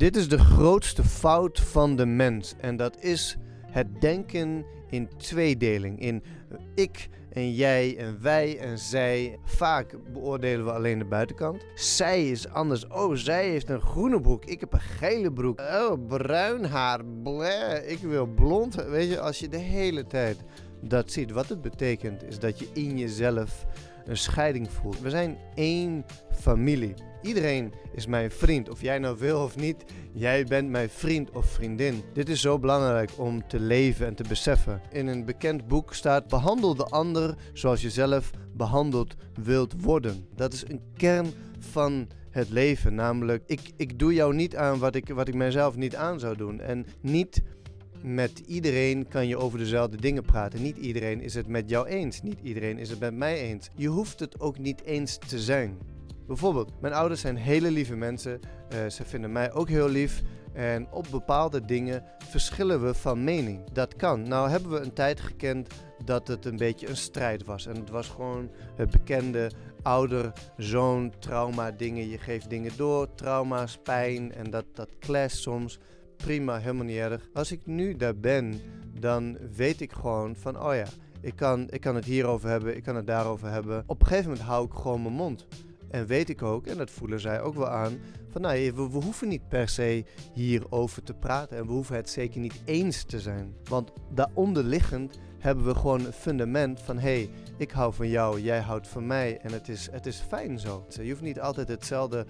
Dit is de grootste fout van de mens. En dat is het denken in tweedeling. In ik en jij en wij en zij. Vaak beoordelen we alleen de buitenkant. Zij is anders. Oh, zij heeft een groene broek. Ik heb een gele broek. Oh, bruin haar. Ik wil blond. Weet je, als je de hele tijd dat ziet. Wat het betekent is dat je in jezelf een scheiding voelt. We zijn één familie. Iedereen is mijn vriend. Of jij nou wil of niet, jij bent mijn vriend of vriendin. Dit is zo belangrijk om te leven en te beseffen. In een bekend boek staat: behandel de ander zoals je zelf behandeld wilt worden. Dat is een kern van het leven. Namelijk, ik, ik doe jou niet aan wat ik, wat ik mijzelf niet aan zou doen. En niet met iedereen kan je over dezelfde dingen praten. Niet iedereen is het met jou eens. Niet iedereen is het met mij eens. Je hoeft het ook niet eens te zijn. Bijvoorbeeld, mijn ouders zijn hele lieve mensen. Uh, ze vinden mij ook heel lief. En op bepaalde dingen verschillen we van mening. Dat kan. Nou hebben we een tijd gekend dat het een beetje een strijd was. En het was gewoon het bekende ouder-zoon trauma dingen. Je geeft dingen door, trauma's, pijn en dat, dat clasht soms prima, helemaal niet erg. Als ik nu daar ben, dan weet ik gewoon van, oh ja, ik kan, ik kan het hierover hebben, ik kan het daarover hebben. Op een gegeven moment hou ik gewoon mijn mond. En weet ik ook, en dat voelen zij ook wel aan, van nou, we, we hoeven niet per se hierover te praten. En we hoeven het zeker niet eens te zijn. Want daaronderliggend hebben we gewoon een fundament van hé, hey, ik hou van jou, jij houdt van mij en het is, het is fijn zo. Je hoeft niet altijd hetzelfde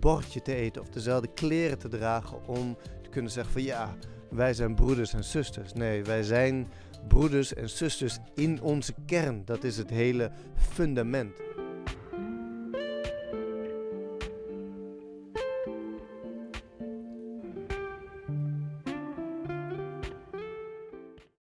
bordje te eten of dezelfde kleren te dragen om kunnen zeggen van ja, wij zijn broeders en zusters. Nee, wij zijn broeders en zusters in onze kern. Dat is het hele fundament.